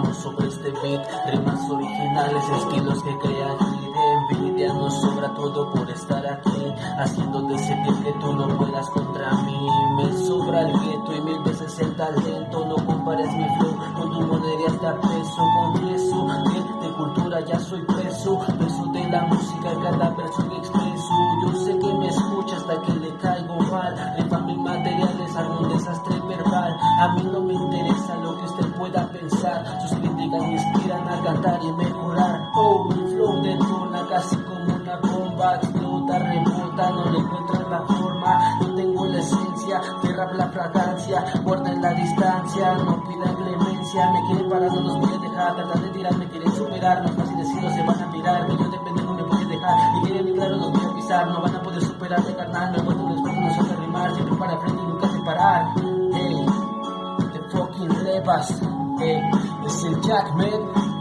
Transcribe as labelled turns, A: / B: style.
A: beat, rimas originales, estilos que crean envidia nos sobra todo por estar aquí, haciendo sentir que tú no puedas contra mí. Me sobra el viento y mil veces el talento, no compares mi flow con tu moneda hasta peso, confieso que de cultura ya soy preso, preso de la música, cada verso que expreso. Yo sé que me escucha hasta que le caigo mal, rifa mis materiales, un desastre verbal. A mí no me sus críticas me inspiran a cantar y mejorar. Oh, mi flow detona casi como una bomba, explota, rebota, no le encuentras la forma, no tengo la esencia, rap la fragancia, guarda en la distancia, no pida clemencia, me quieren parar, no los voy a dejar, tratar de tirar, me quieren superar, no es fácil se van a mirar, que yo de pendejo me voy a dejar, y quieren claro, los voy a pisar, no van a poder superarme, carnal, me vuelvo un esfuerzo, no rimar, siempre para frente y nunca separar, les c'est le